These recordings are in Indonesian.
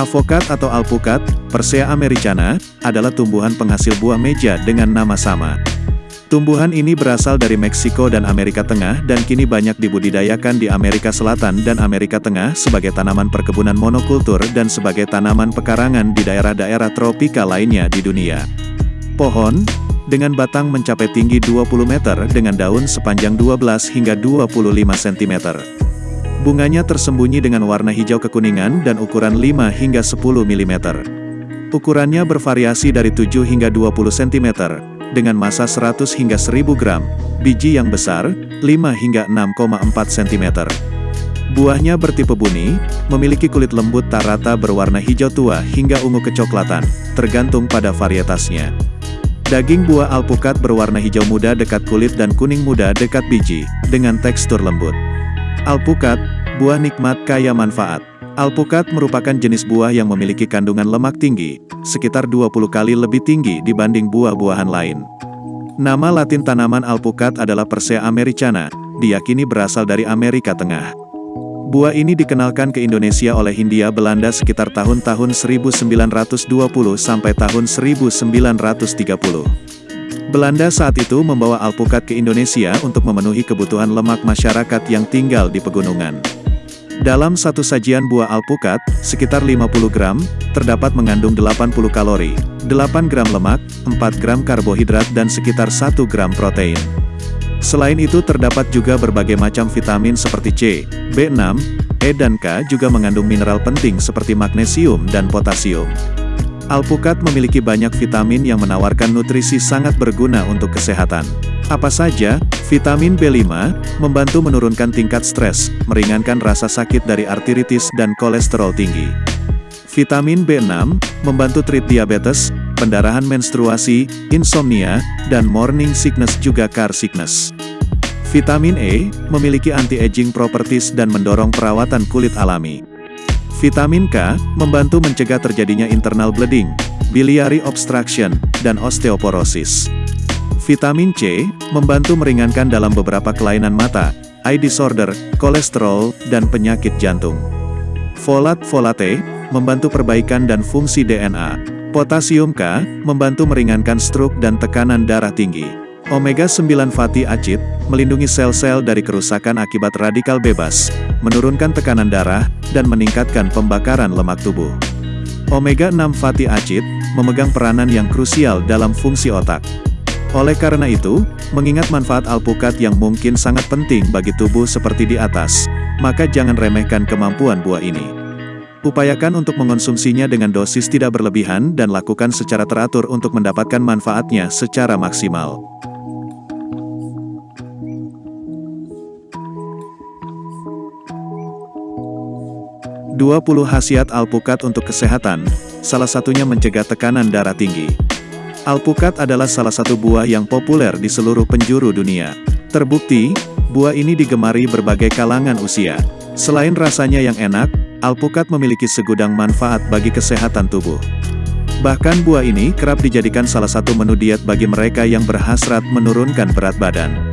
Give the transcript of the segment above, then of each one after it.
Avokat atau alpukat, Persea americana, adalah tumbuhan penghasil buah meja dengan nama sama. Tumbuhan ini berasal dari Meksiko dan Amerika Tengah dan kini banyak dibudidayakan di Amerika Selatan dan Amerika Tengah sebagai tanaman perkebunan monokultur dan sebagai tanaman pekarangan di daerah-daerah tropika lainnya di dunia. Pohon, dengan batang mencapai tinggi 20 meter dengan daun sepanjang 12 hingga 25 cm. Bunganya tersembunyi dengan warna hijau kekuningan dan ukuran 5 hingga 10 mm. Ukurannya bervariasi dari 7 hingga 20 cm, dengan massa 100 hingga 1000 gram, biji yang besar, 5 hingga 6,4 cm. Buahnya bertipe buni, memiliki kulit lembut tak rata berwarna hijau tua hingga ungu kecoklatan, tergantung pada varietasnya. Daging buah alpukat berwarna hijau muda dekat kulit dan kuning muda dekat biji, dengan tekstur lembut. Alpukat, buah nikmat kaya manfaat. Alpukat merupakan jenis buah yang memiliki kandungan lemak tinggi, sekitar 20 kali lebih tinggi dibanding buah-buahan lain. Nama latin tanaman alpukat adalah Persea americana, diyakini berasal dari Amerika Tengah. Buah ini dikenalkan ke Indonesia oleh Hindia Belanda sekitar tahun-tahun 1920 sampai tahun 1930. Belanda saat itu membawa alpukat ke Indonesia untuk memenuhi kebutuhan lemak masyarakat yang tinggal di pegunungan. Dalam satu sajian buah alpukat, sekitar 50 gram, terdapat mengandung 80 kalori, 8 gram lemak, 4 gram karbohidrat dan sekitar 1 gram protein. Selain itu terdapat juga berbagai macam vitamin seperti C, B6, E dan K juga mengandung mineral penting seperti magnesium dan potasium. Alpukat memiliki banyak vitamin yang menawarkan nutrisi sangat berguna untuk kesehatan. Apa saja? Vitamin B5, membantu menurunkan tingkat stres, meringankan rasa sakit dari arteritis dan kolesterol tinggi. Vitamin B6, membantu treat diabetes, pendarahan menstruasi, insomnia, dan morning sickness juga car sickness. Vitamin E, memiliki anti-aging properties dan mendorong perawatan kulit alami. Vitamin K, membantu mencegah terjadinya internal bleeding, biliary obstruction, dan osteoporosis. Vitamin C, membantu meringankan dalam beberapa kelainan mata, eye disorder, kolesterol, dan penyakit jantung. Folat folate, membantu perbaikan dan fungsi DNA. Potasium K, membantu meringankan stroke dan tekanan darah tinggi. Omega 9 fatty acid, melindungi sel-sel dari kerusakan akibat radikal bebas, menurunkan tekanan darah, dan meningkatkan pembakaran lemak tubuh. Omega 6 fatty acid, memegang peranan yang krusial dalam fungsi otak. Oleh karena itu, mengingat manfaat alpukat yang mungkin sangat penting bagi tubuh seperti di atas, maka jangan remehkan kemampuan buah ini. Upayakan untuk mengonsumsinya dengan dosis tidak berlebihan dan lakukan secara teratur untuk mendapatkan manfaatnya secara maksimal. 20 khasiat alpukat untuk kesehatan, salah satunya mencegah tekanan darah tinggi. Alpukat adalah salah satu buah yang populer di seluruh penjuru dunia. Terbukti, buah ini digemari berbagai kalangan usia. Selain rasanya yang enak, alpukat memiliki segudang manfaat bagi kesehatan tubuh. Bahkan buah ini kerap dijadikan salah satu menu diet bagi mereka yang berhasrat menurunkan berat badan.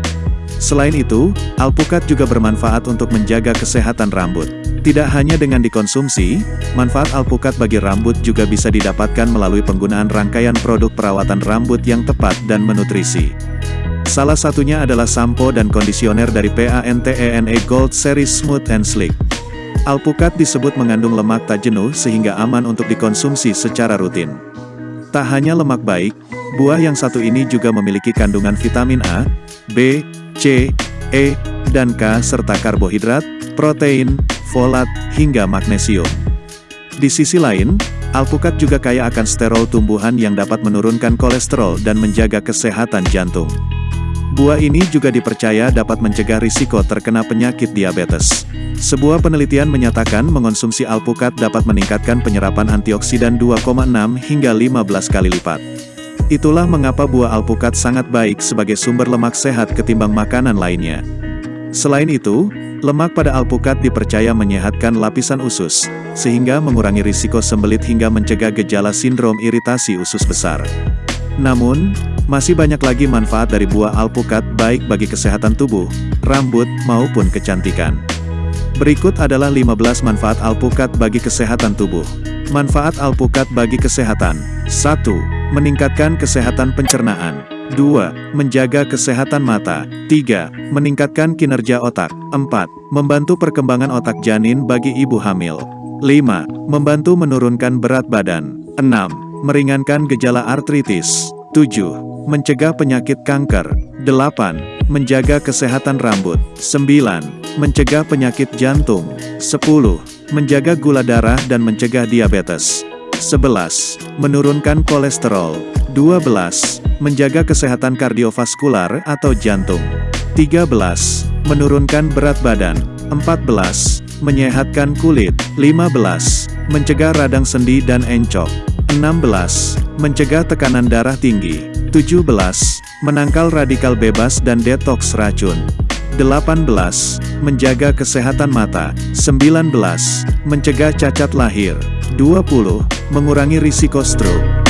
Selain itu, alpukat juga bermanfaat untuk menjaga kesehatan rambut. Tidak hanya dengan dikonsumsi, manfaat alpukat bagi rambut juga bisa didapatkan melalui penggunaan rangkaian produk perawatan rambut yang tepat dan menutrisi. Salah satunya adalah sampo dan kondisioner dari PANTENE e Gold Series Smooth and Sleek. Alpukat disebut mengandung lemak tak jenuh sehingga aman untuk dikonsumsi secara rutin. Tak hanya lemak baik, buah yang satu ini juga memiliki kandungan vitamin A, B, C, E, dan K serta karbohidrat, protein, folat, hingga magnesium. Di sisi lain, alpukat juga kaya akan sterol tumbuhan yang dapat menurunkan kolesterol dan menjaga kesehatan jantung. Buah ini juga dipercaya dapat mencegah risiko terkena penyakit diabetes. Sebuah penelitian menyatakan mengonsumsi alpukat dapat meningkatkan penyerapan antioksidan 2,6 hingga 15 kali lipat. Itulah mengapa buah alpukat sangat baik sebagai sumber lemak sehat ketimbang makanan lainnya. Selain itu, lemak pada alpukat dipercaya menyehatkan lapisan usus, sehingga mengurangi risiko sembelit hingga mencegah gejala sindrom iritasi usus besar. Namun, masih banyak lagi manfaat dari buah alpukat baik bagi kesehatan tubuh, rambut, maupun kecantikan. Berikut adalah 15 manfaat alpukat bagi kesehatan tubuh. Manfaat alpukat bagi kesehatan 1. Meningkatkan kesehatan pencernaan 2. Menjaga kesehatan mata 3. Meningkatkan kinerja otak 4. Membantu perkembangan otak janin bagi ibu hamil 5. Membantu menurunkan berat badan 6 meringankan gejala artritis. 7. Mencegah penyakit kanker. 8. Menjaga kesehatan rambut. 9. Mencegah penyakit jantung. 10. Menjaga gula darah dan mencegah diabetes. 11. Menurunkan kolesterol. 12. Menjaga kesehatan kardiovaskular atau jantung. 13. Menurunkan berat badan. 14. Menyehatkan kulit. 15. Mencegah radang sendi dan encok. 16. Mencegah tekanan darah tinggi. 17. Menangkal radikal bebas dan detoks racun. 18. Menjaga kesehatan mata. 19. Mencegah cacat lahir. 20. Mengurangi risiko stroke.